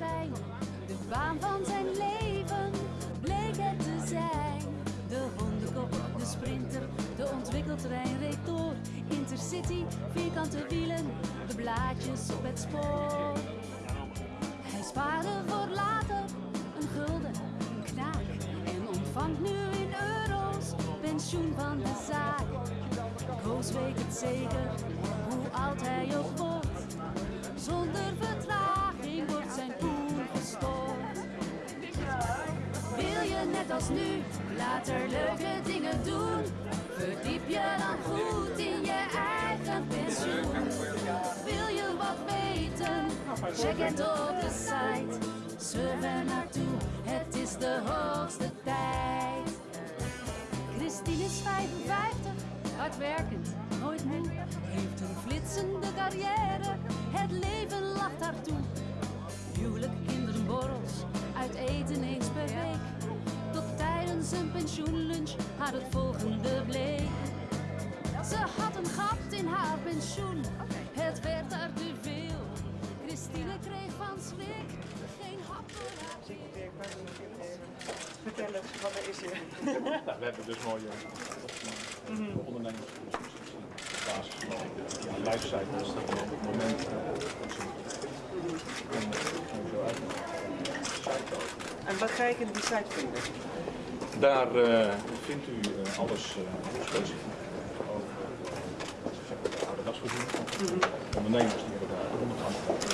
De baan van zijn leven bleek het te zijn. De hondenkop, de sprinter, de ontwikkeltrein reed door. Intercity, vierkante wielen, de blaadjes op het spoor. Hij spaarde voor later een gulden, een knaak. En ontvangt nu in euro's pensioen van de zaak. Koos weet het zeker, hoe oud hij ook wordt. Zonder als nu later leuke dingen doen? Verdiep je dan goed in je eigen pensioen. Wil je wat weten? Check het op de site. Pensioenlunch haar het volgende bleek. Ze had een gat in haar pensioen, het werd haar te veel. Christine kreeg van schrik geen hap voor haar. Vertel eens, wat er is hier? Nou, we hebben dus mooie uh, ondernemers op basis van ja, lifecycles, dat we op het moment uh, en uh, zo uit. En wat ga ik in die site vinden? Daar uh, vindt u uh, alles uh, specifiek over de oude dagsvoorziening. Ondernemers die hebben daar onafhankelijk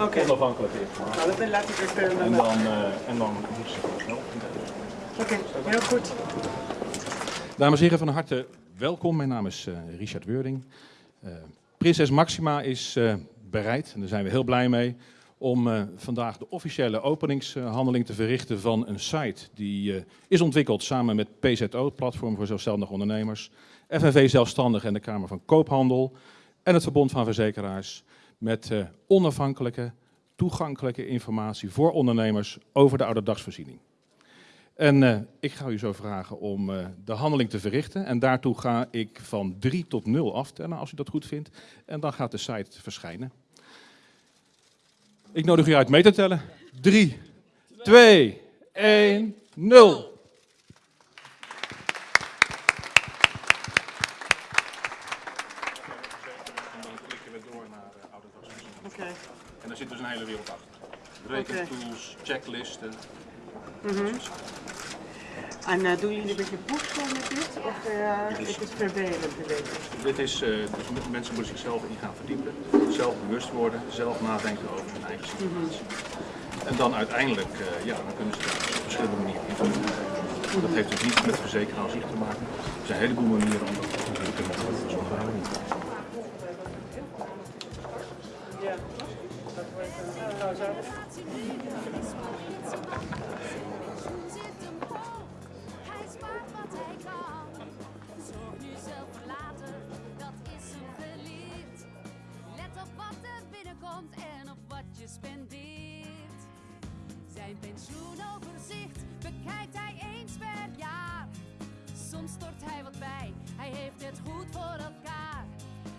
Oké, onafhankelijk informatie. nou, dan laat ik het verder En dan, en dan moet ze snel. Oké, heel goed. Dames en heren, van harte welkom. Mijn naam is uh, Richard Weuring. Uh, Prinses Maxima is uh, bereid, en daar zijn we heel blij mee, om uh, vandaag de officiële openingshandeling te verrichten van een site die uh, is ontwikkeld samen met PZO, Platform voor Zelfstandige Ondernemers, FNV Zelfstandig en de Kamer van Koophandel en het Verbond van Verzekeraars met uh, onafhankelijke, toegankelijke informatie voor ondernemers over de ouderdagsvoorziening. En ik ga u zo vragen om de handeling te verrichten. En daartoe ga ik van 3 tot 0 aftellen, als u dat goed vindt. En dan gaat de site verschijnen. Ik nodig u uit mee te tellen. 3, 2, 1, 0. En dan klikken we door naar oude dagsvoorziening. Oké. En daar zit dus een hele wereld achter. Rekentools, checklisten. En uh, doen jullie een beetje voedsel met dit? Of uh, is het vervelend te weten? Dit is, uh, dus mensen moeten zichzelf in gaan verdiepen, zelf bewust worden, zelf nadenken over hun eigen situatie. En dan uiteindelijk, uh, ja, dan kunnen ze daar op verschillende manieren geven. Dat heeft dus niet met zich te maken. Er zijn een heleboel manieren om dat te doen. zonder Ja. Dat wordt een Zijn pensioenoverzicht bekijkt hij eens per jaar. Soms stort hij wat bij, hij heeft het goed voor elkaar.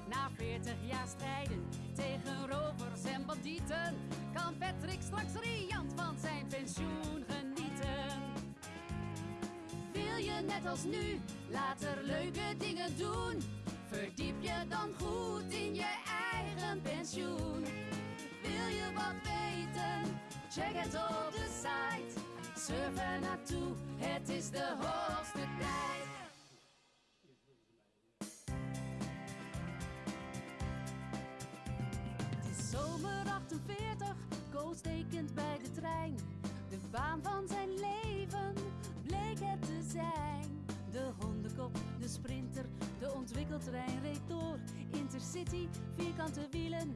Na 40 jaar strijden tegen rovers en bandieten, kan Patrick straks riant van zijn pensioen genieten. Wil je net als nu later leuke dingen doen? Verdiep je dan goed in je eigen pensioen. Wil je wat weten? Check het op de site. Surf er naartoe, het is de hoogste tijd. Het is zomer 48, Koos tekent bij de trein. De baan van zijn leven bleek het te zijn. De hondenkop, de sprinter, de ontwikkeltrein reed door. Intercity, vierkante wielen,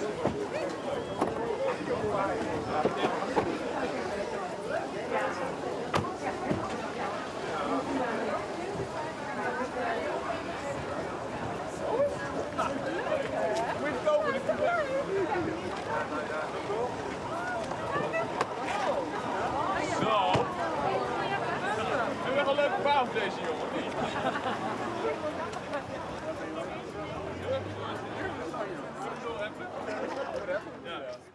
een leuke fout deze jongen. Ja.